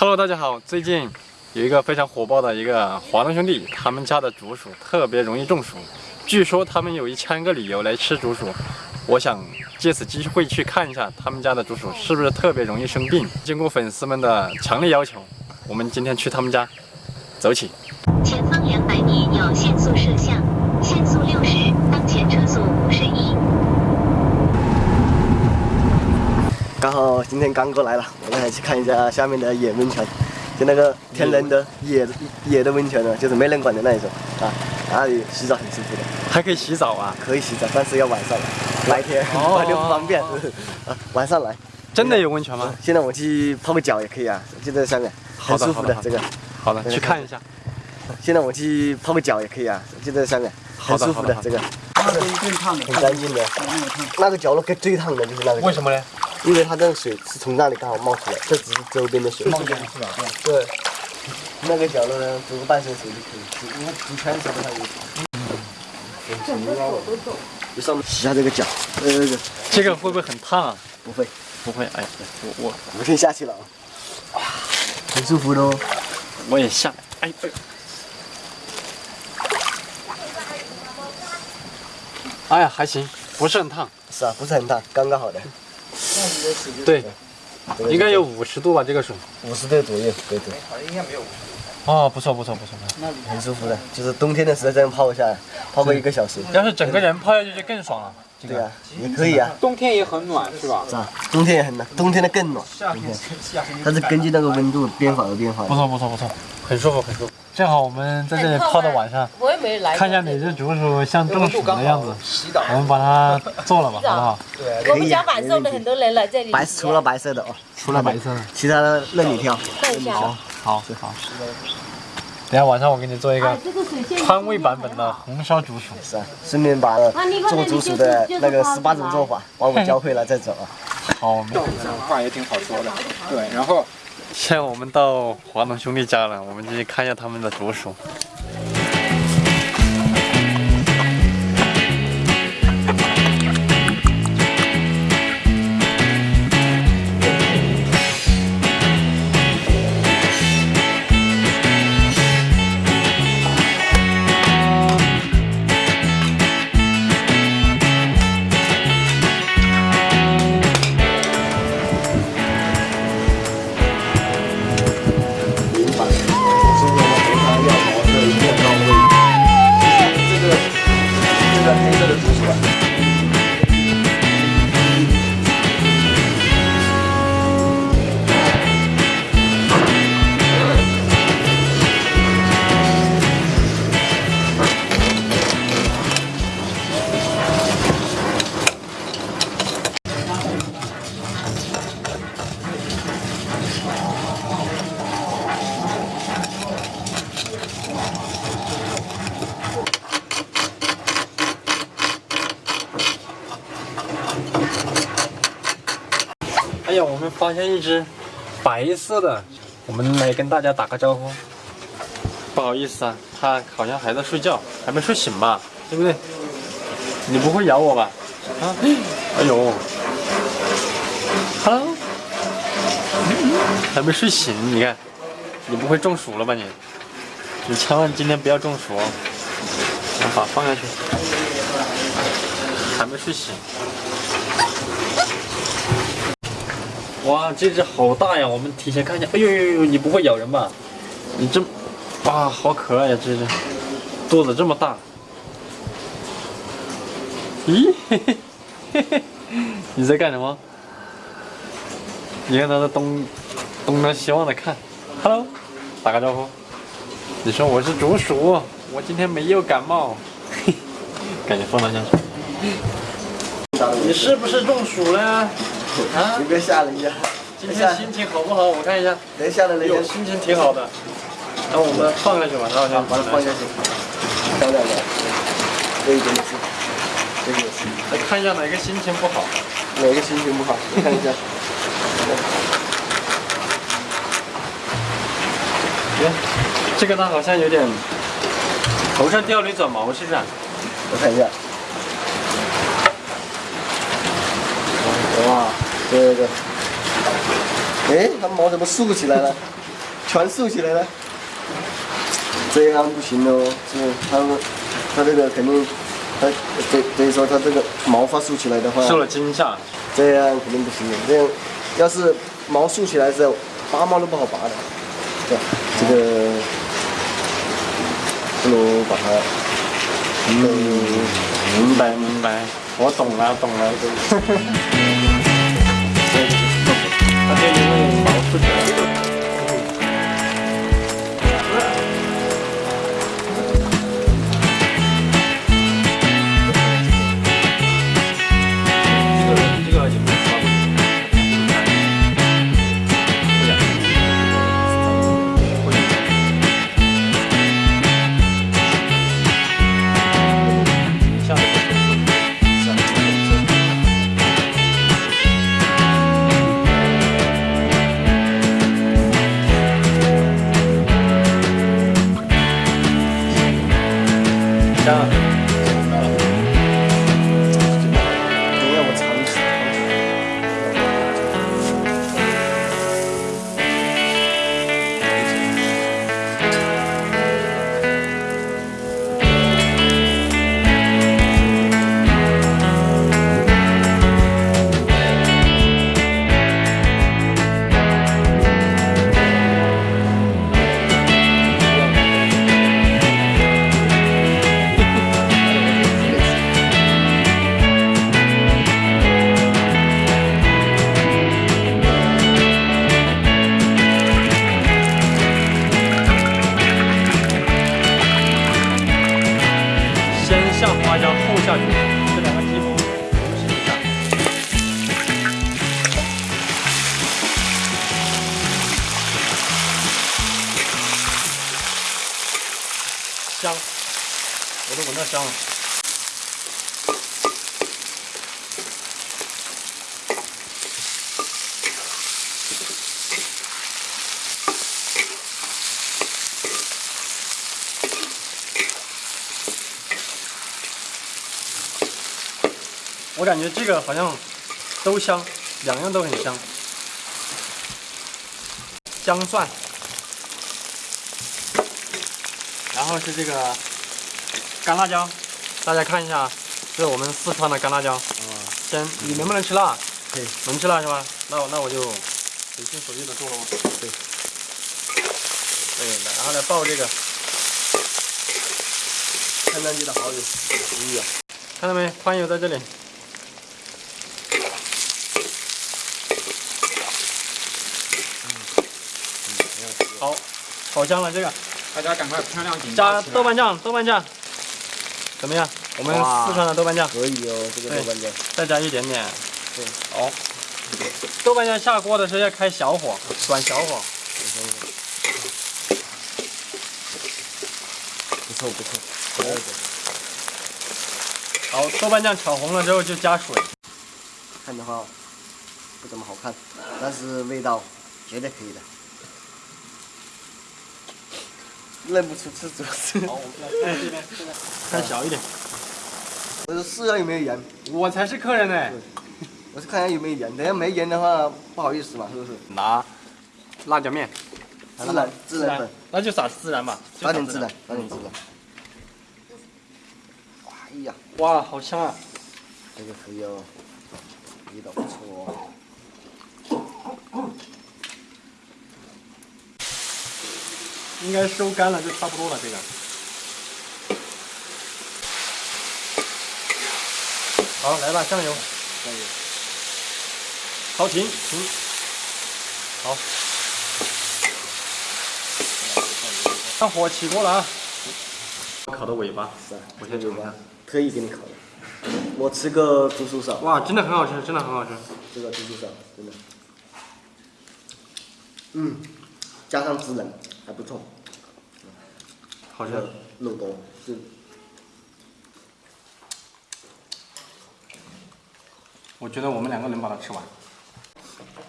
Hello，大家好。最近有一个非常火爆的一个华东兄弟，他们家的竹鼠特别容易中暑。据说他们有一千个理由来吃竹鼠。我想借此机会去看一下他们家的竹鼠是不是特别容易生病。经过粉丝们的强烈要求，我们今天去他们家，走起。前方两百米有限速摄像，限速六十，当前车速五十一。刚好今天刚过来了，我们来去看一下下面的野温泉，就那个天然的野野的温泉呢，就是没人管的那一种啊，那里洗澡很舒服的，还可以洗澡啊？可以洗澡，但是要晚上来，白天白天不方便啊，晚上来。真的有温泉吗？现在我去泡个脚也可以啊，就在下面，很舒服的这个。好的，去看一下。现在我去泡个脚也可以啊，就在下面，很舒服的这个。那个最烫的，很干净的。那个角落最烫的就是那个。为什么呢？因为它这个水是从那里刚好冒出来，这只是周边的水。冒出来是吧？对。那个角落呢，煮个半身水就可以，因为煮全水都还有。整个手都走。就上面洗下这个脚，呃，这个会不会很烫啊？不会，不会。哎，我我我先下去了啊。很舒服的哦。我也下。哎。哎呀，还行，不是很烫。是啊，不是很烫，刚刚好的。对，应该有五十度吧，这个水。五十度左右，对对。好像应该没有。哦，不错不错不错，那很舒服的，就是冬天的时候这样泡一下，泡个一个小时。要是整个人泡下去就更爽了。对啊，也可以啊。冬天也很暖是吧？是啊，冬天也很暖，冬天的更暖。夏天，它是根据那个温度变化而变化。不错不错不错，很舒服很舒服。正好我们在这里泡到晚上，我也没来。看一下哪只竹鼠像中暑的样子，我们把它做了吧，好不好？对，我们家晚上的很多人来这里。白除了白色的哦，除了白色的，其他的任你挑。看一下。好，好，好。等下晚上我给你做一个川味版本的红烧竹鼠。是啊，顺便把做竹鼠的那个十八种做法把我 教会了再走啊。好，话也挺好说的。对，然后现在我们到华农兄弟家了，我们进去看一下他们的竹鼠。发现一只白色的，我们来跟大家打个招呼。不好意思啊，它好像还在睡觉，还没睡醒吧？对不对？你不会咬我吧？啊！哎呦，Hello，还没睡醒，你看，你不会中暑了吧你？你千万今天不要中暑哦。好，放下去。还没睡醒。哇，这只好大呀！我们提前看一下。哎呦呦呦，你不会咬人吧？你这，哇，好可爱呀！这只，肚子这么大。咦，嘿嘿嘿嘿，你在干什么？你看它在东东张西望的看。Hello，打个招呼。你说我是竹鼠，我今天没有感冒。嘿，赶紧放到下去。你是不是中暑了？啊！你别吓人家。今天心情好不好？我看一下。人吓的人家心情挺好的。那我们放下去吧，然后先把它放下去。漂亮的。这一点是，这个是。来看一下哪个心情不好。哪个心情不好？你看一下。耶，这个它好像有点头上掉了一撮毛，是不是？我看一下。哇，这个，哎，它毛怎么竖起来了？全竖起来了，这样不行哦，是它它这个肯定，它等等于说它这个毛发竖起来的话，受了惊吓。这样肯定不行的，这样要是毛竖起来之后，拔毛都不好拔的，对？这个不如把它，嗯，明白明白，我懂了懂了。香下去，这两个几乎同时一下。香，我都闻到香了。我感觉这个好像都香，两样都很香。姜蒜，然后是这个干辣椒，大家看一下，这是我们四川的干辣椒。先，你能不能吃辣？可以。能吃辣是吧？那我那我就随心所欲的做了。对。对，然后来爆这个，看上去的好有食欲啊！看到没？宽油在这里。好，好香了这个。大家赶快漂亮点加豆瓣酱，豆瓣酱，怎么样？我们四川的豆瓣酱，可以哦，这个豆瓣酱。再加一点点。对，好。豆瓣酱下锅的时候要开小火，转小火。不错不错。好，豆瓣酱炒红了之后就加水。看的话不怎么好看，但是味道绝对可以的。认不出是主是。好，我们来看这边，这边开小一点。我说试下有没有盐，我才是客人呢。我是看下有没有盐，等下没盐的话不好意思嘛，是不是？拿辣椒面，孜然孜然粉，那就撒孜然吧，撒点孜然然。，撒点孜然。哇哎呀，哇，好香啊！这个可以哦，味道不错哦。应该收干了就差不多了，这个。好，来吧，酱油，酱油。好，停停。好。看火起锅了啊！烤的尾巴，是啊，我先尝一下。特意给你烤的。我吃个猪手烧，哇，真的很好吃，真的很好吃。这个猪手烧真的，嗯，加上孜然还不错，好吃这。个肉多，是我觉得我们两个能把它吃完。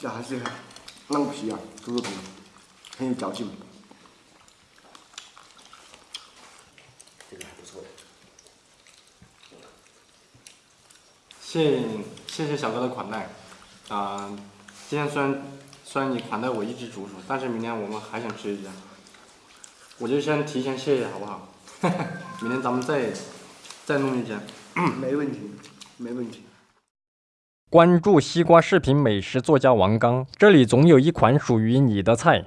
这还是嫩皮啊，猪肉皮，很有嚼劲。这个还不错的。谢谢谢小哥的款待，啊、今天虽然虽然你款待我一只竹鼠，但是明天我们还想吃一家，我就先提前谢谢好不好？明天咱们再再弄一家。没问题，没问题。关注西瓜视频美食作家王刚，这里总有一款属于你的菜。